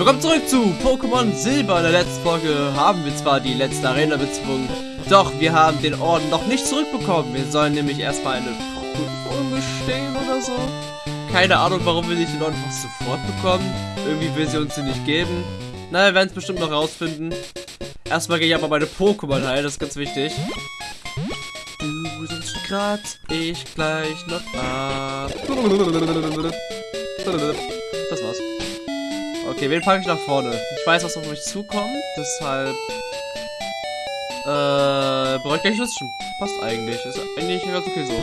Willkommen zurück zu Pokémon Silber. In der letzten Folge haben wir zwar die letzte Arena bezwungen, doch wir haben den Orden noch nicht zurückbekommen. Wir sollen nämlich erstmal eine Prüfung bestehen oder so. Keine Ahnung, warum wir nicht den Orden fast sofort bekommen. Irgendwie will sie uns den nicht geben. Na, wir werden es bestimmt noch rausfinden. Erstmal gehe ich aber meine Pokémon heilen, das ist ganz wichtig. Du sonst grad ich gleich noch ab. Das. Okay, wen packe ich nach vorne? Ich weiß, was auf mich zukommt, deshalb... Äh, bereut gleich Lust schon. Passt eigentlich. Ist eigentlich ganz okay so.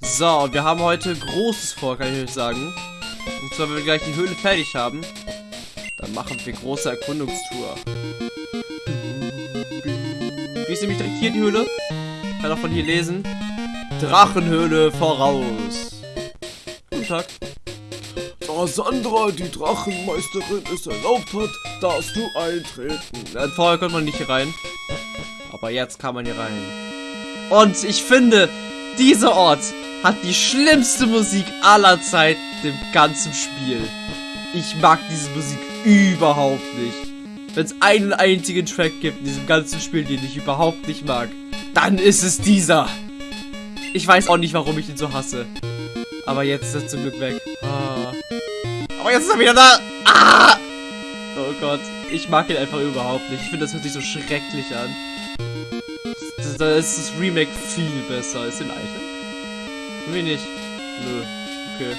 So, wir haben heute Großes vor, kann ich euch sagen. Und zwar, wenn wir gleich die Höhle fertig haben, dann machen wir große Erkundungstour. Wie ist nämlich direkt hier die Höhle? Kann auch von hier lesen. Drachenhöhle voraus. Guten Tag. Da Sandra, die Drachenmeisterin, es erlaubt hat, darfst du eintreten. Ja, vorher konnte man nicht hier rein. Aber jetzt kann man hier rein. Und ich finde, dieser Ort hat die schlimmste Musik aller Zeiten im ganzen Spiel. Ich mag diese Musik überhaupt nicht. Wenn es einen einzigen Track gibt in diesem ganzen Spiel, den ich überhaupt nicht mag, dann ist es dieser. Ich weiß auch nicht, warum ich ihn so hasse. Aber jetzt ist er zum Glück weg. Ah. Aber jetzt ist er wieder da. Ah! Oh Gott. Ich mag ihn einfach überhaupt nicht. Ich finde, das hört sich so schrecklich an. Da ist das Remake viel besser. Ist den alten? Irgendwie nicht. Nö. Okay.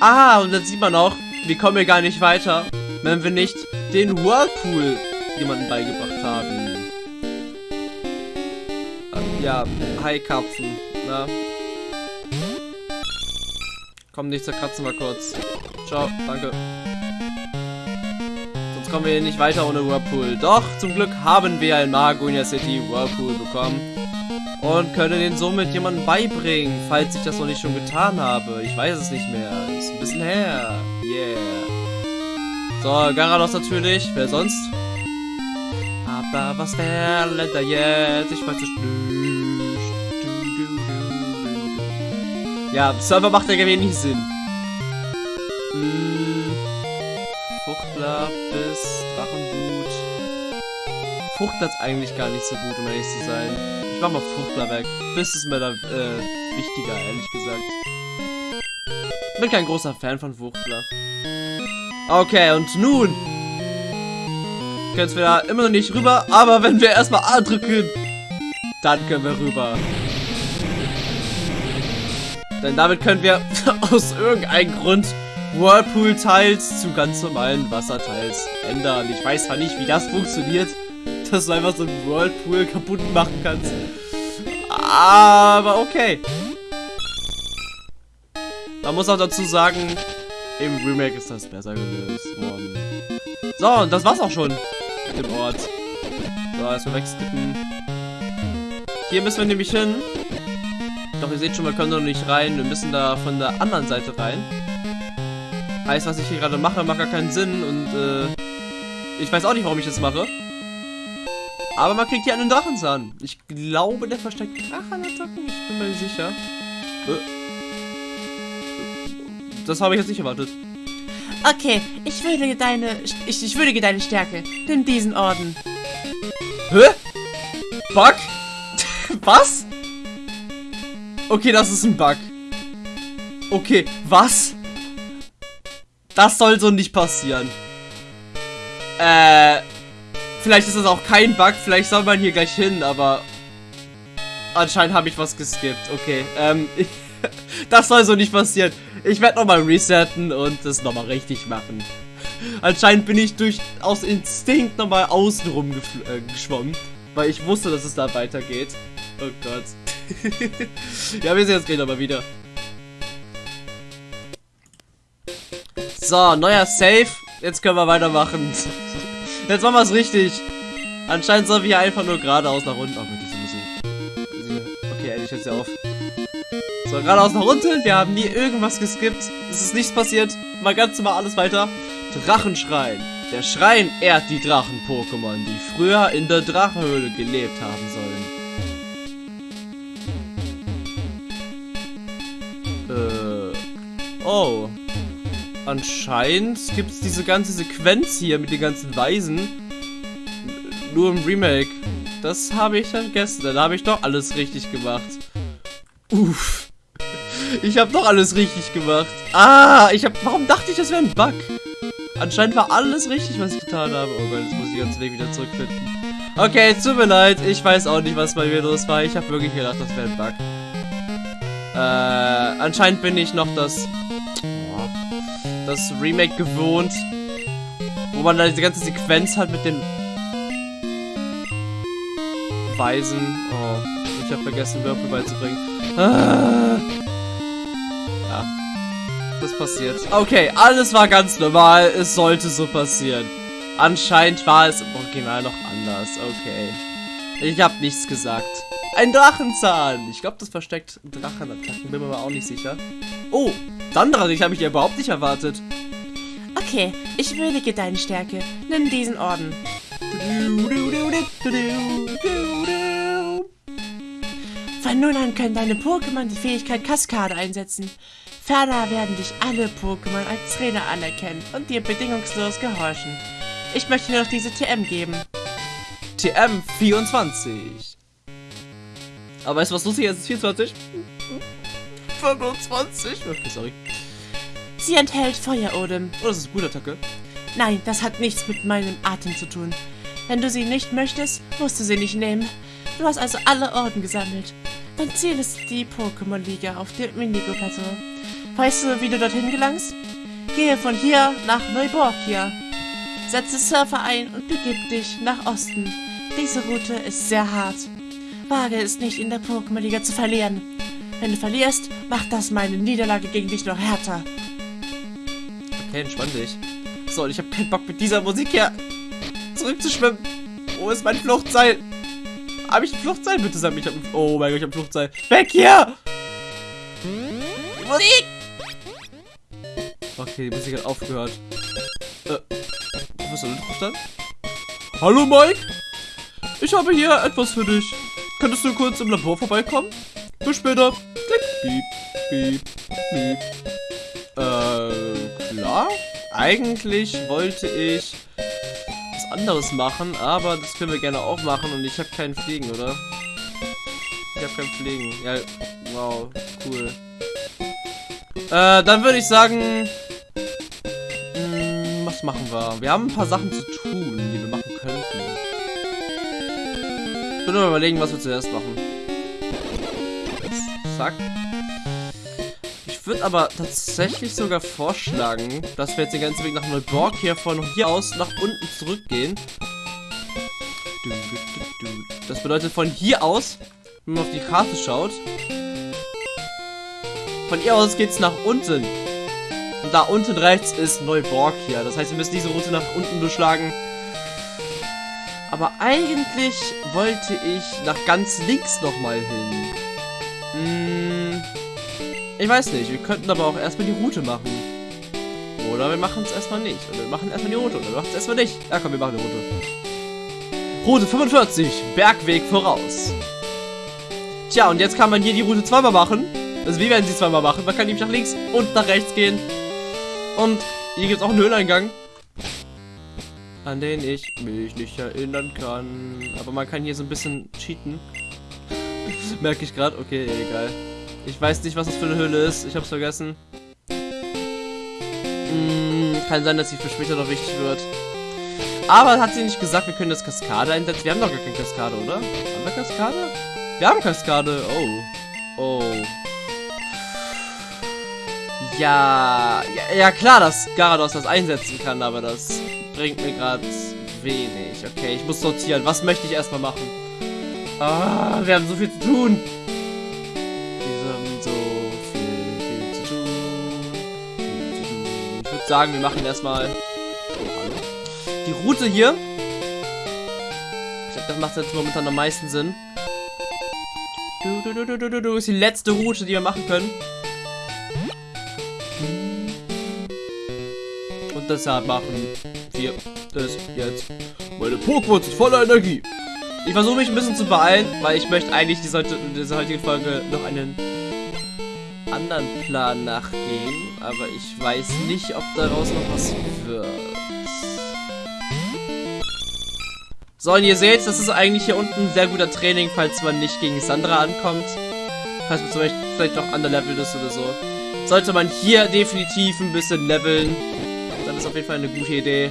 Ah, und dann sieht man auch, wir kommen hier gar nicht weiter, wenn wir nicht den Whirlpool jemanden beigebracht haben. Ja, hi Karpfen. Na? Komm, nicht zerkratzen mal kurz. Ciao, danke. Sonst kommen wir hier nicht weiter ohne Whirlpool. Doch, zum Glück haben wir in Magonia City Whirlpool bekommen. Und können den somit jemandem beibringen, falls ich das noch nicht schon getan habe. Ich weiß es nicht mehr. Ist ein bisschen her. Yeah. So, Garados natürlich. Wer sonst? Aber was der Länder jetzt? Ich weiß nicht. Ja, Server macht ja wenig Sinn. Hm. Fuchtler bis Drachenwut. Fuchtler ist eigentlich gar nicht so gut, um ehrlich zu sein. Ich mach mal Fuchtler weg. Bis ist mir da äh, wichtiger, ehrlich gesagt. Bin kein großer Fan von Fuchtler. Okay, und nun können wir da immer noch nicht rüber, aber wenn wir erstmal A drücken, dann können wir rüber. Denn damit können wir aus irgendeinem Grund Whirlpool-Teils zu ganz normalen Wasserteils ändern. Ich weiß zwar nicht, wie das funktioniert, dass du einfach so einen Whirlpool kaputt machen kannst. Aber okay. Man muss auch dazu sagen, im Remake ist das besser gelöst worden. So, und das war's auch schon mit dem Ort. So, erstmal wegskippen. Hier müssen wir nämlich hin. Doch ihr seht schon, wir können noch nicht rein. Wir müssen da von der anderen Seite rein. Heißt, was ich hier gerade mache, macht gar keinen Sinn. Und äh, ich weiß auch nicht, warum ich das mache. Aber man kriegt hier einen Drachenzahn. Ich glaube, der versteckt Drachenattacken. Ich bin mir nicht sicher. Äh. Das habe ich jetzt nicht erwartet. Okay, ich würdige deine. Ich, ich würdige deine Stärke. Nimm diesen Orden. Hä? Bug? was? Okay, das ist ein Bug. Okay, was? Das soll so nicht passieren. Äh. Vielleicht ist das auch kein Bug, vielleicht soll man hier gleich hin, aber. Anscheinend habe ich was geskippt. Okay, ähm. das soll so nicht passieren. Ich werde nochmal resetten und das nochmal richtig machen. Anscheinend bin ich durch aus Instinkt nochmal außenrum äh, geschwommen. Weil ich wusste, dass es da weitergeht. Oh Gott. ja, wir sehen uns gleich nochmal wieder. So, neuer Save. Jetzt können wir weitermachen. Jetzt machen wir es richtig. Anscheinend sollen wir hier einfach nur geradeaus nach unten. Oh Gott, diese Musik. Okay, endlich hört sie auf. So, geradeaus nach unten. Wir haben nie irgendwas geskippt. Es ist nichts passiert. Mal ganz normal alles weiter. Drachenschrein. Der Schrein ehrt die Drachen-Pokémon, die früher in der Drachenhöhle gelebt haben sollen. Oh. Anscheinend gibt es diese ganze Sequenz hier mit den ganzen Weisen nur im Remake. Das habe ich. Dann habe ich doch alles richtig gemacht. Uff. Ich habe doch alles richtig gemacht. Ah, ich habe. Warum dachte ich, das wäre ein Bug? Anscheinend war alles richtig, was ich getan habe. Oh Gott, jetzt muss ich ganz Weg wieder zurückfinden. Okay, tut mir leid. Ich weiß auch nicht, was bei mir los war. Ich habe wirklich gedacht, das wäre ein Bug. Äh, anscheinend bin ich noch das, das Remake gewohnt, wo man da diese ganze Sequenz hat mit den Weisen. Oh, ich habe vergessen, Würfel beizubringen. Ah. Ja, das passiert. Okay, alles war ganz normal. Es sollte so passieren. Anscheinend war es im Original noch anders. Okay. Ich habe nichts gesagt. Ein Drachenzahn. Ich glaube, das versteckt Drachenattacken. Bin mir aber auch nicht sicher. Oh, Sandra, dich habe ich ja überhaupt nicht erwartet. Okay, ich würdige deine Stärke. Nimm diesen Orden. Von nun an können deine Pokémon die Fähigkeit Kaskade einsetzen. Ferner werden dich alle Pokémon als Trainer anerkennen und dir bedingungslos gehorchen. Ich möchte dir noch diese TM geben. TM 24. Aber weißt du, was lustig ist? 24? 25? Okay, sorry. Sie enthält Feuerodem. Oh, das ist eine gute Attacke. Nein, das hat nichts mit meinem Atem zu tun. Wenn du sie nicht möchtest, musst du sie nicht nehmen. Du hast also alle Orden gesammelt. Dein Ziel ist die Pokémon-Liga auf dem Indigo-Plateau. Weißt du, wie du dorthin gelangst? Gehe von hier nach Neuborgia. Setze Surfer ein und begib dich nach Osten. Diese Route ist sehr hart. Wage es nicht, in der Pokémon-Liga zu verlieren. Wenn du verlierst, macht das meine Niederlage gegen dich noch härter. Okay, entspann dich. So, und ich habe keinen Bock mit dieser Musik hier zurückzuschwimmen. Wo ist mein Fluchtseil? Habe ich ein Fluchtseil? Bitte sag mir, ich habe. Oh mein Gott, ich habe ein Fluchtseil. Weg hier! Die Musik! Okay, die Musik hat aufgehört. Äh, Professor Lindhoff Hallo Mike? Ich habe hier etwas für dich. Könntest du kurz im Labor vorbeikommen? Bis später. Klick, piep, piep, piep. Äh, klar. Eigentlich wollte ich was anderes machen, aber das können wir gerne auch machen und ich habe keinen Fliegen, oder? Ich habe keinen Fliegen. Ja, wow, cool. Äh, dann würde ich sagen, mh, hm, was machen wir? Wir haben ein paar Sachen zu tun, die wir machen könnten. Ich würde mal überlegen, was wir zuerst machen. Zack. Ich würde aber tatsächlich sogar vorschlagen, dass wir jetzt den ganzen Weg nach Neuborg hier von hier aus nach unten zurückgehen. Das bedeutet von hier aus, wenn man auf die Karte schaut, von hier aus geht es nach unten. Und da unten rechts ist Neuborg hier. Das heißt, wir müssen diese Route nach unten durchschlagen. Aber eigentlich wollte ich nach ganz links nochmal hin. Hm, ich weiß nicht. Wir könnten aber auch erstmal die Route machen. Oder wir machen es erstmal nicht. Oder wir machen erstmal die Route. Oder wir machen es erstmal nicht. Ja, komm, wir machen die Route. Route 45. Bergweg voraus. Tja, und jetzt kann man hier die Route zweimal machen. Also wie werden sie zweimal machen? Man kann nämlich nach links und nach rechts gehen. Und hier gibt es auch einen Höhleneingang. An den ich mich nicht erinnern kann. Aber man kann hier so ein bisschen cheaten. Merke ich gerade. Okay, egal. Ich weiß nicht, was das für eine Höhle ist. Ich hab's vergessen. Hm, kann sein, dass sie für später noch wichtig wird. Aber hat sie nicht gesagt, wir können das Kaskade einsetzen? Wir haben doch gar keine Kaskade, oder? Haben wir Kaskade? Wir haben Kaskade. Oh. Oh. Ja, ja, ja klar, dass Garados das einsetzen kann, aber das bringt mir gerade wenig. Okay, ich muss sortieren. Was möchte ich erstmal machen? Ah, wir haben so viel zu tun. Wir haben so viel, viel zu tun. Ich würde sagen, wir machen erstmal die Route hier. Ich glaube, das macht jetzt momentan am meisten Sinn. Du, du, du, du, du, du, ist die letzte Route, die wir machen können. Und deshalb machen wir das jetzt. Meine Pokémon sind voller Energie. Ich versuche mich ein bisschen zu beeilen, weil ich möchte eigentlich diese, diese heutige Folge noch einen anderen Plan nachgehen, aber ich weiß nicht, ob daraus noch was wird. So, und ihr seht, das ist eigentlich hier unten ein sehr guter Training, falls man nicht gegen Sandra ankommt. Falls man zum Beispiel vielleicht noch underlevelt ist oder so. Sollte man hier definitiv ein bisschen leveln, dann ist auf jeden Fall eine gute Idee.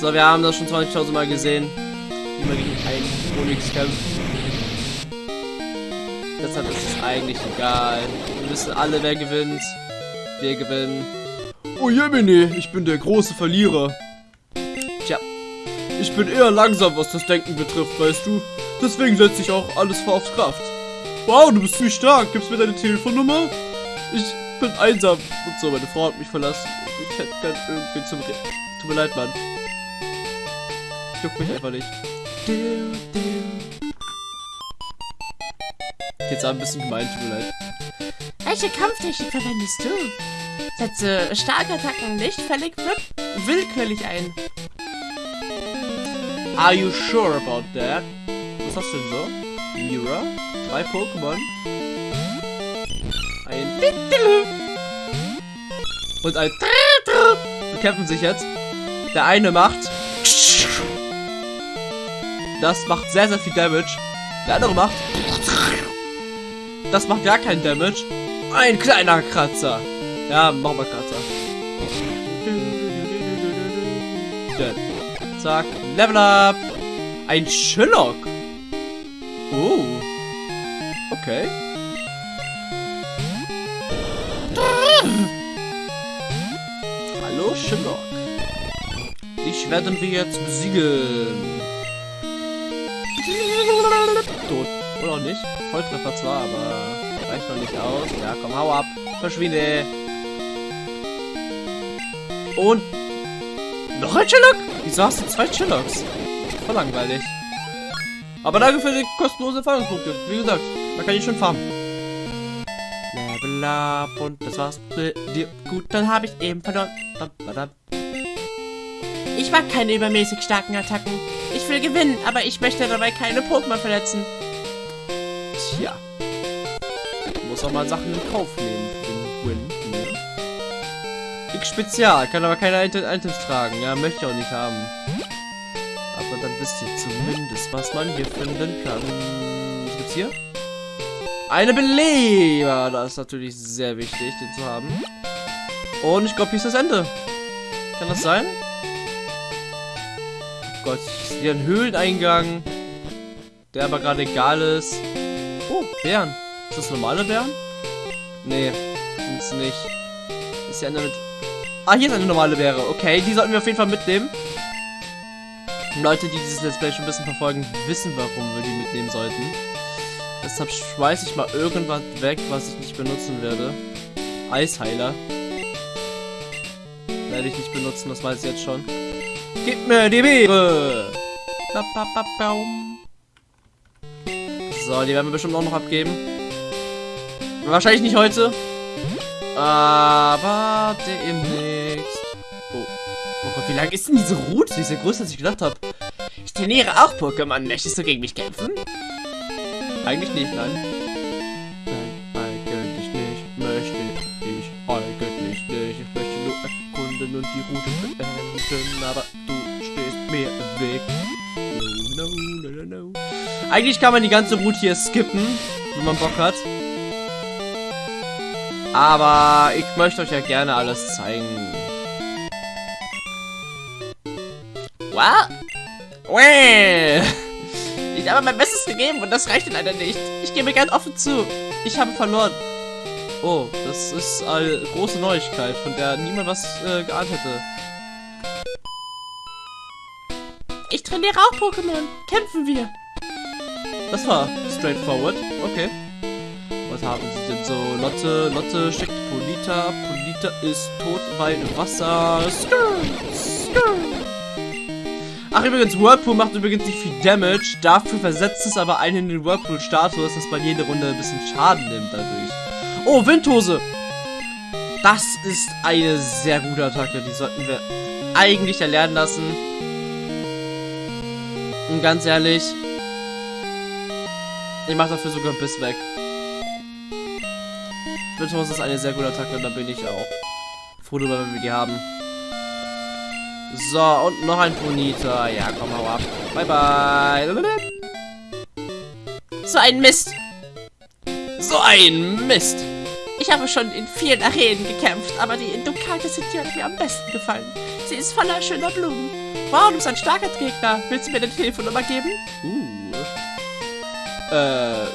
So, wir haben das schon 20.000 Mal gesehen, wie man gegen einen Onyx kämpft. Deshalb ist es eigentlich egal. Wir wissen alle, wer gewinnt. Wir gewinnen. Oh Jemine, ich bin der große Verlierer. Tja, Ich bin eher langsam, was das Denken betrifft, weißt du. Deswegen setze ich auch alles vor auf Kraft. Wow, du bist ziemlich stark. Gibst mir deine Telefonnummer? Ich bin einsam. Und so, meine Frau hat mich verlassen. Ich hätte gern irgendwie zum Reden. Tut mir leid, Mann. juckt mich einfach nicht. Jetzt ein bisschen gemein, tut mir leid. Welche Kampftechnik verwendest du? Setze starke Attacken nicht völlig will- willkürlich ein. Are you sure about that? Was hast du denn so? Mira? Drei Pokémon? Ein und ein bekämpfen sich jetzt. Der eine macht das macht sehr sehr viel Damage. Der andere macht das macht gar keinen Damage. Ein kleiner Kratzer. Ja, machen wir Kratzer. Dann, Zack, Level up. Ein Sherlock. Oh. Okay. Hallo Sherlock. Dich werden wir jetzt besiegen. Tot. Oder nicht. Volltreffer zwar, aber reicht noch nicht aus. Ja, komm, hau ab. Verschwinde. Und noch ein Sherlock? Wieso hast du zwei Sherlocks? Voll langweilig. Aber danke für die kostenlose Erfahrungspunkte. Wie gesagt, da kann ich schon farmen. Und das war's. Gut, dann habe ich eben verloren. Ich mag keine übermäßig starken Attacken. Will gewinnen, aber ich möchte dabei keine Pokémon verletzen. Tja. Muss auch mal Sachen in Kauf nehmen Win. Ne? X Spezial, kann aber keine Item Items tragen. Ja, möchte ich auch nicht haben. Aber dann wisst ihr zumindest, was man hier finden kann. Was gibt's hier? Eine Beleber. Das ist natürlich sehr wichtig, den zu haben. Und ich glaube, hier ist das Ende. Kann das sein? Gott, ich sehe einen Höhleneingang. Der aber gerade egal ist. Oh, Bären. Ist das normale Bären? Nee, sind's nicht. Ist ja eine mit. Ah, hier ist eine normale Bäre. Okay, die sollten wir auf jeden Fall mitnehmen. Leute, die dieses Let's Play schon ein bisschen verfolgen, wissen, warum wir die mitnehmen sollten. Deshalb schmeiße ich mal irgendwas weg, was ich nicht benutzen werde. Eisheiler. Werde ich nicht benutzen, das weiß ich jetzt schon. Gib mir die Beere! Ba, ba, ba, baum. So, die werden wir bestimmt auch noch abgeben. Wahrscheinlich nicht heute. Aber demnächst. Oh. Oh Gott, wie lang ist denn diese Route? Die ist ja größer, als ich gedacht habe. Ich trainiere auch Pokémon. Möchtest du gegen mich kämpfen? Eigentlich nicht, nein. Nein, beenden. Aber du stehst mir im Weg. No, no, no, no. Eigentlich kann man die ganze Route hier skippen, wenn man Bock hat. Aber ich möchte euch ja gerne alles zeigen. Wow. Well. Ich habe mein Bestes gegeben und das reicht leider nicht. Ich gebe ganz offen zu. Ich habe verloren. Oh, das ist eine große Neuigkeit, von der niemand was äh, geahnt hätte. Ich trainiere auch Pokémon. Kämpfen wir. Das war straightforward. Okay. Was haben sie denn so? Lotte, Lotte schickt Polita. Polita ist tot, weil Wasser. Skrr, skrr. Ach, übrigens, Whirlpool macht übrigens nicht viel Damage. Dafür versetzt es aber einen in den Whirlpool-Status, dass man jede Runde ein bisschen Schaden nimmt dadurch. Oh, Windhose! Das ist eine sehr gute Attacke. Die sollten wir eigentlich erlernen lassen. Und ganz ehrlich, ich mach dafür sogar Biss weg. Betos ist eine sehr gute Attacke da bin ich auch froh darüber, wenn wir die haben. So, und noch ein Bonita. Ja, komm, hau ab. Bye, bye. So ein Mist. So ein Mist. Ich habe schon in vielen Arenen gekämpft, aber die in Ducati hat mir am besten gefallen. Sie ist voller schöner Blumen. Wow, du bist ein starker Gegner. Willst du mir deine Telefonnummer geben? Uh. Äh.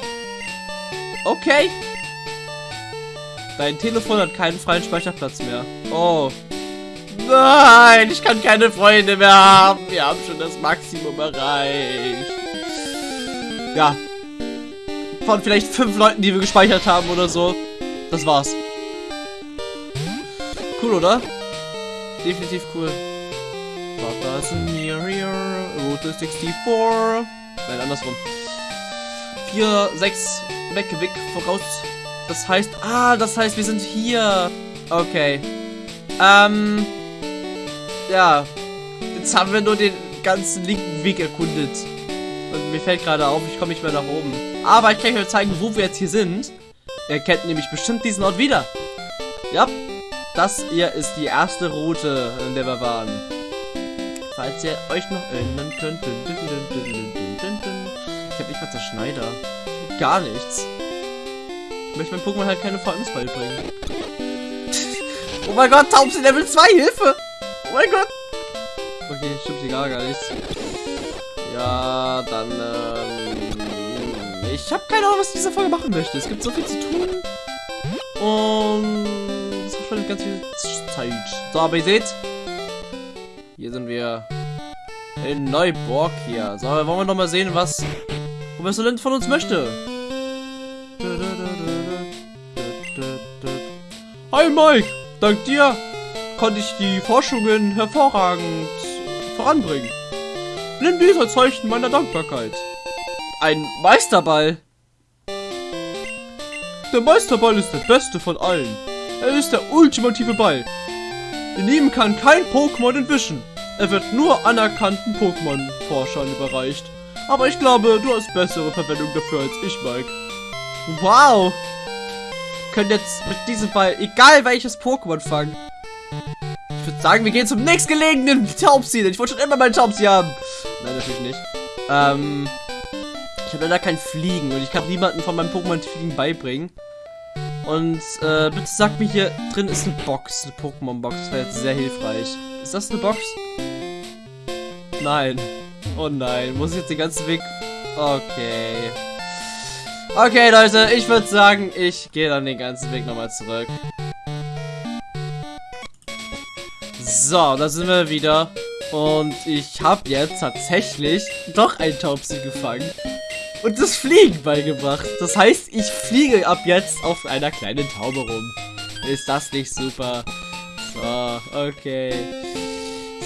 Okay. Dein Telefon hat keinen freien Speicherplatz mehr. Oh. Nein, ich kann keine Freunde mehr haben. Wir haben schon das Maximum erreicht. Ja. Von vielleicht fünf Leuten, die wir gespeichert haben oder so. Das war's. Cool, oder? Definitiv cool. Ist near here. Route 64. Nein, andersrum. 4, 6 weg, weg, voraus. Das heißt, ah, das heißt, wir sind hier. Okay. Ähm, ja. Jetzt haben wir nur den ganzen linken Weg erkundet. Und mir fällt gerade auf, ich komme nicht mehr nach oben. Aber ich kann euch zeigen, wo wir jetzt hier sind. Ihr kennt nämlich bestimmt diesen Ort wieder. Ja, das hier ist die erste Route, in der wir waren. Falls ihr euch noch erinnern könnt. Ich habe nicht mal Zerschneider. Gar nichts. Ich möchte meinem Pokémon halt keine VMs beibringen. oh mein Gott, Taubsi Level 2, Hilfe! Oh mein Gott! Okay, stimmt sie gar, gar nichts. Ja, dann, ähm, Ich habe keine Ahnung, was ich in dieser Folge machen möchte. Es gibt so viel zu tun. Und... Es verschwendet ganz viel Zeit. So, aber ihr seht... Sind wir... In Neuburg hier. So, wollen wir noch mal sehen, was... Professor Lind von uns möchte. Hi Mike, dank dir konnte ich die Forschungen hervorragend voranbringen. Nimm dies Zeichen meiner Dankbarkeit. Ein Meisterball. Der Meisterball ist der beste von allen. Er ist der ultimative Ball. In ihm kann kein Pokémon entwischen. Er wird nur anerkannten Pokémon-Forschern überreicht. Aber ich glaube, du hast bessere Verwendung dafür als ich, Mike. Wow. Können jetzt mit diesem Ball, egal welches Pokémon fangen. Ich würde sagen, wir gehen zum nächstgelegenen Taubsi. Ich wollte schon immer mal einen Taubsi haben. Nein, natürlich nicht. Ähm, ich habe leider kein Fliegen und ich kann niemanden von meinem Pokémon Fliegen beibringen. Und äh, bitte sagt mir, hier drin ist eine Box, eine Pokémon-Box. Das wäre jetzt sehr hilfreich. Ist das eine Box? Nein. Oh nein, muss ich jetzt den ganzen Weg... Okay. Okay, Leute, ich würde sagen, ich gehe dann den ganzen Weg nochmal zurück. So, da sind wir wieder. Und ich habe jetzt tatsächlich doch ein Taubsi gefangen. Und das Fliegen beigebracht. Das heißt, ich fliege ab jetzt auf einer kleinen Taube rum. Ist das nicht super? So, okay.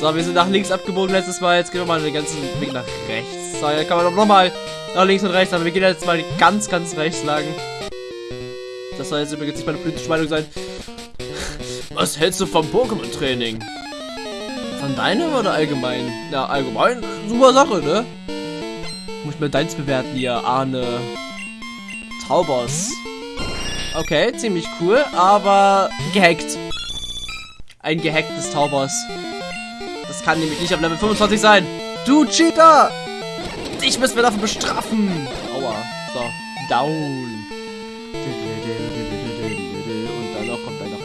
So, wir sind nach links abgebogen letztes Mal. Jetzt gehen wir mal den ganzen Weg nach rechts. So, jetzt kann man noch mal nach links und rechts. Aber wir gehen jetzt mal ganz, ganz rechts lang. Das soll jetzt übrigens nicht meine politische Meinung sein. Was hältst du vom Pokémon-Training? Von deinem oder allgemein? Ja, allgemein, super Sache, ne? Muss ich mal deins bewerten hier, Arne. Taubos. Okay, ziemlich cool, aber gehackt. Ein gehacktes Taubos. Das kann nämlich nicht auf Level 25 sein. Du Cheater! Dich müssen wir dafür bestrafen. Aua. So, down. Und dann noch kommt dann noch.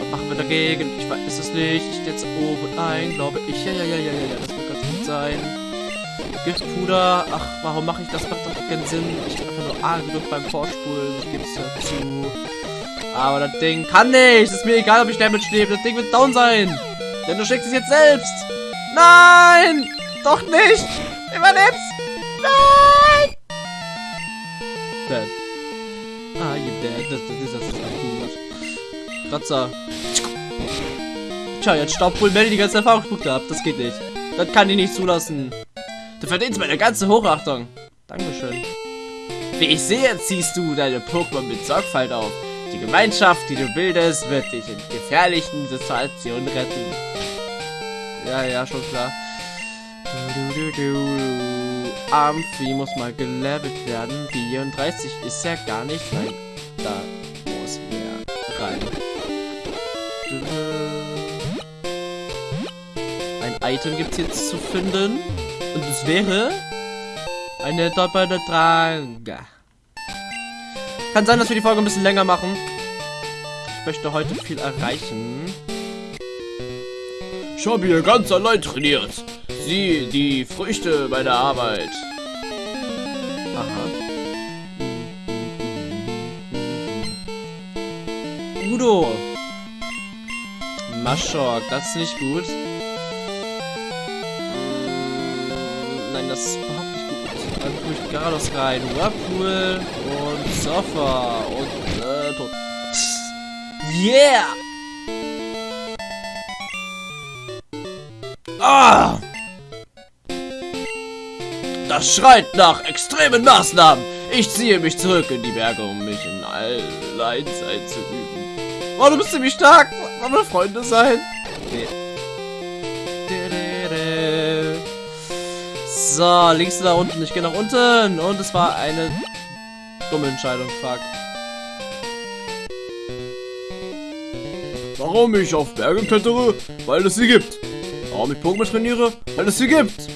Was machen wir dagegen? Ich weiß es nicht. Ich setze oben ein, glaube ich. Ja, ja, ja, ja, ja, das wird ganz gut sein. Giftpuder. Ach, warum mache ich das? Macht doch keinen Sinn. Ich bin einfach nur A genug beim Vorspulen. Ich gebe es ja zu. Aber das Ding kann nicht. Ist mir egal, ob ich Damage nehme. Das Ding wird down sein. Denn du schickst es jetzt selbst. Nein! Doch nicht! Überlebst! Nein! Dead. Ah, you dead. Das, das, das ist gut. Kratzer. Tja, jetzt staubt wohl Melly die ganze Erfahrungspunkte ab. Das geht nicht. Das kann ich nicht zulassen. Du verdienst meine ganze Hochachtung. Dankeschön. Wie ich sehe, ziehst du deine Pokémon mit Sorgfalt auf. Die Gemeinschaft, die du bildest, wird dich in gefährlichen Situationen retten. Ja, ja, schon klar. Amphi muss mal gelevelt werden. 34 ist ja gar nicht rein. Da muss mehr rein. Ein Item gibt es jetzt zu finden. Und es wäre eine doppelte Trage. Kann sein, dass wir die Folge ein bisschen länger machen. Ich möchte heute viel erreichen. Ich habe hier ganz allein trainiert. Sieh die Früchte meiner Arbeit. Aha. Udo. Maschok, das ist nicht gut. Garados rein. Whirlpool und Surfer und äh, tot. Yeah! Ah! Das schreit nach extremen Maßnahmen. Ich ziehe mich zurück in die Berge, um mich in Alleinsein zu üben. Oh, du bist ziemlich stark. Wollen wir Freunde sein? Nee. So, links da unten. Ich gehe nach unten. Und es war eine dumme Entscheidung. Fuck. Warum ich auf Berge klettere? Weil es sie gibt. Warum ich Pokémon trainiere? Weil es sie gibt.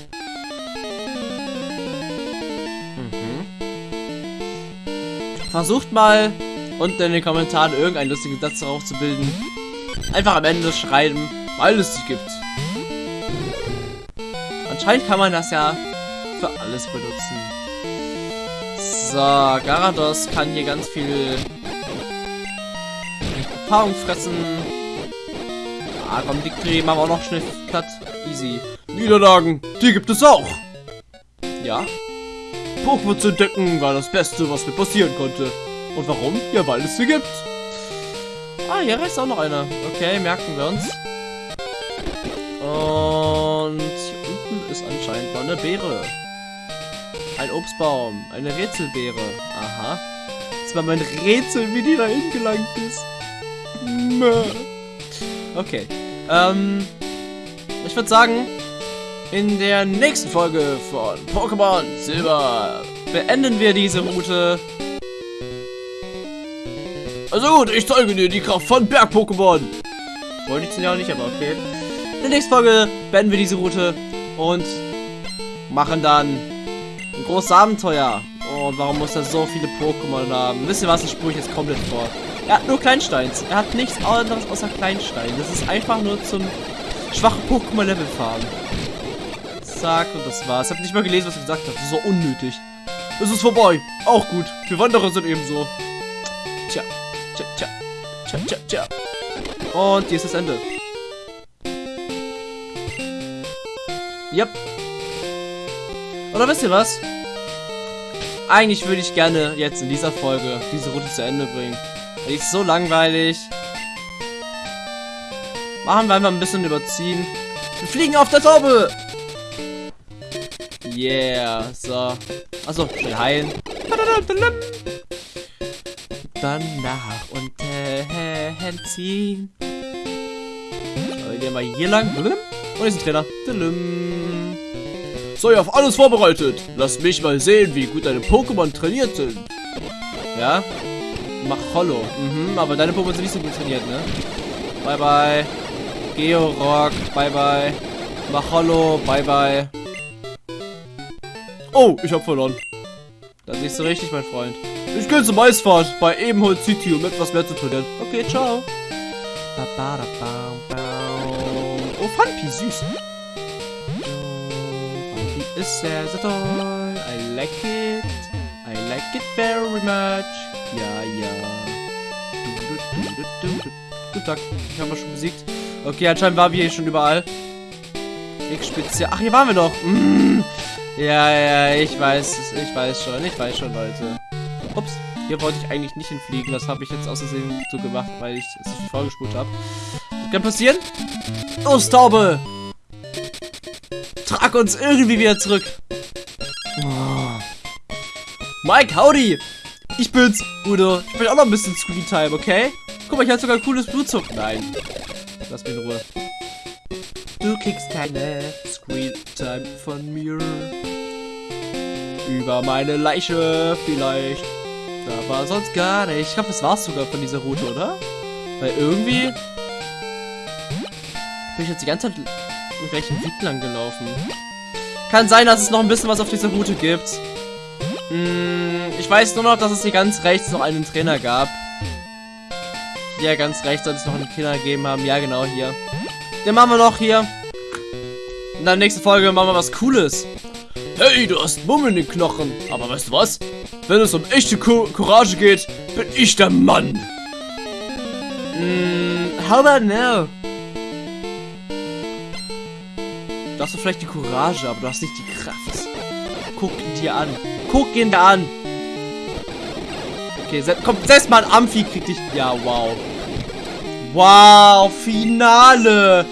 Versucht mal unten in den Kommentaren irgendeinen lustigen Satz darauf zu bilden. Einfach am Ende schreiben, weil es sie gibt. Anscheinend kann man das ja für alles benutzen. So, Garados kann hier ganz viel Erfahrung fressen. Ah, komm, die kriegen wir auch noch schnell platt. Easy. Niederlagen, die gibt es auch. Ja, Pokémon zu entdecken war das Beste, was mir passieren konnte. Und warum? Ja, weil es sie gibt. Ah, hier ist auch noch einer. Okay, merken wir uns. Und hier unten ist anscheinend noch eine Beere. Ein Obstbaum. Eine Rätselbeere. Aha. Das war mein Rätsel, wie die da hingelangt ist. Okay. Ähm. Ich würde sagen, in der nächsten Folge von Pokémon Silber beenden wir diese Route. Also gut, ich zeige dir die Kraft von Berg-Pokémon. Wollte ich ja auch nicht, aber okay. In der nächsten Folge beenden wir diese Route und machen dann großes Abenteuer. Und warum muss er so viele Pokémon haben? Wisst ihr was? Ich jetzt komplett vor. Er hat nur Kleinsteins. Er hat nichts anderes außer Kleinstein. Das ist einfach nur zum schwachen Pokémon-Level fahren. Zack, und das war's. Ich habe nicht mal gelesen, was er gesagt hat. Das ist so unnötig. Es ist vorbei. Auch gut. Wir Wanderer sind ebenso. Tja, tja, tja, tja, tja, tja. Und hier ist das Ende. Yep. Oder wisst ihr was? Eigentlich würde ich gerne jetzt in dieser Folge diese Route zu Ende bringen. Die ist so langweilig. Machen wir einfach ein bisschen überziehen. Wir fliegen auf der Taube! Yeah, so. Achso, schnell heilen. Dann nach unten ziehen. So, wir gehen mal hier lang. Und ist ein Trainer. Sei auf alles vorbereitet. Lass mich mal sehen, wie gut deine Pokémon trainiert sind. Ja? Mach Hollow. Mhm, aber deine Pokémon sind nicht so gut trainiert, ne? Bye bye. Georock. Bye bye. Mach Hollow. Bye bye. Oh, ich hab verloren. Da siehst du richtig, mein Freund. Ich gehe zum Eisfahrt bei Ebenholz City, um etwas mehr zu trainieren. Okay, ciao. Oh, Funpi, süß. Ist sehr, sehr toll. I like it. I like it very much. Ja, ja. Guten Tag. Ich habe schon besiegt. Okay, anscheinend waren wir hier schon überall. X-Spezial. Ach, hier waren wir doch. Mm. Ja, ja, ich weiß, ich weiß schon, ich weiß schon, Leute. Ups, hier wollte ich eigentlich nicht hinfliegen. Das habe ich jetzt aus so gemacht, weil ich es vorgespult habe. Kann passieren? Los, Taube! Trag uns irgendwie wieder zurück. Oh. Mike, howdy! Ich bin's, Udo. Ich bin auch noch ein bisschen Screen Time, okay? Guck mal, ich habe sogar ein cooles Blutzug. Nein. Lass mich in Ruhe. Du kriegst keine Screen Time von mir. Über meine Leiche vielleicht. Aber sonst gar nicht. Ich glaube, das war's sogar von dieser Route, oder? Weil irgendwie bin ich jetzt die ganze Zeit im gleichen Weg lang gelaufen. Kann sein, dass es noch ein bisschen was auf dieser Route gibt. Hm, ich weiß nur noch, dass es hier ganz rechts noch einen Trainer gab. Hier ganz rechts soll es noch einen Trainer gegeben haben. Ja, genau, hier. Den machen wir noch hier. In der nächsten Folge machen wir was Cooles. Hey, du hast Mumm in den Knochen. Aber weißt du was? Wenn es um echte Co Courage geht, bin ich der Mann. Mm, how about now? Du hast vielleicht die Courage, aber du hast nicht die Kraft. Guck ihn dir an. Guck ihn da an. Okay, se komm, selbst mal ein Amphi kriegt dich. Ja, wow. Wow, Finale.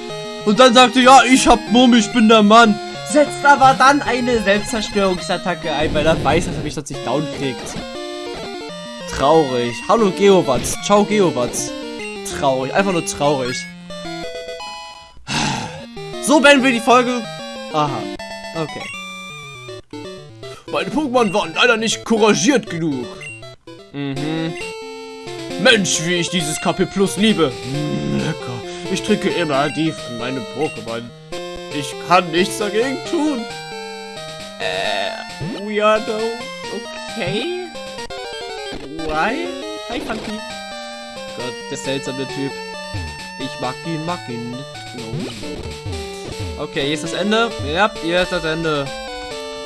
Und dann sagte, ja, ich hab Mumm, ich bin der Mann. Setzt aber dann eine Selbstzerstörungsattacke ein, weil er weiß, dass er mich sonst nicht down kriegt. Traurig. Hallo Geowatz. Ciao Geowatz. Traurig. Einfach nur traurig. So beenden wir die Folge. Aha. Okay. Meine Pokémon waren leider nicht couragiert genug. Mhm. Mensch, wie ich dieses KP Plus liebe. Lecker. Ich trinke immer die von meinem Pokémon. Ich kann nichts dagegen tun. Äh, weirdo. Okay. Why? Hi, Funky. Gott, der seltsame Typ. Ich mag ihn, mag ihn nicht. No, no. Okay, hier ist das Ende. Ja, hier ist das Ende.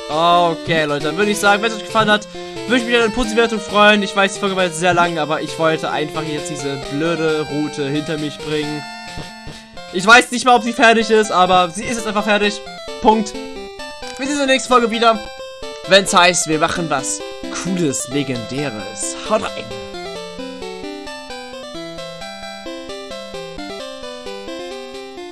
Okay, Leute, dann würde ich sagen, wenn es euch gefallen hat, würde ich mich an eine Positivwertung freuen. Ich weiß, die Folge war jetzt sehr lang, aber ich wollte einfach jetzt diese blöde Route hinter mich bringen. Ich weiß nicht mal, ob sie fertig ist, aber sie ist jetzt einfach fertig. Punkt. Wir sehen uns in der nächsten Folge wieder. Wenn es heißt, wir machen was Cooles, Legendäres. Haut rein.